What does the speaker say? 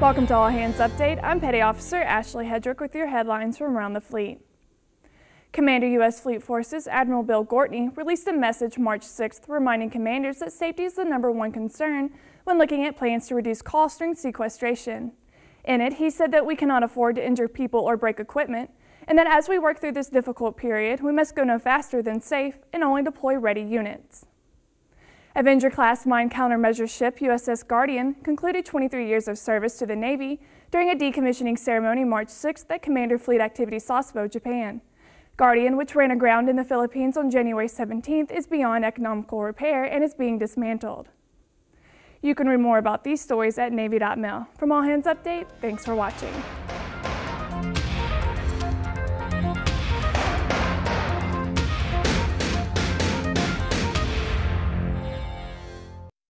Welcome to All Hands Update. I'm Petty Officer Ashley Hedrick with your headlines from around the fleet. Commander U.S. Fleet Forces Admiral Bill Gortney released a message March 6th reminding commanders that safety is the number one concern when looking at plans to reduce costs during sequestration. In it, he said that we cannot afford to injure people or break equipment, and that as we work through this difficult period, we must go no faster than safe and only deploy ready units. Avenger-class mine countermeasure ship USS Guardian concluded 23 years of service to the Navy during a decommissioning ceremony March 6th at Commander Fleet Activity Sasebo, Japan. Guardian, which ran aground in the Philippines on January 17th, is beyond economical repair and is being dismantled. You can read more about these stories at Navy.mil. From All Hands Update, thanks for watching.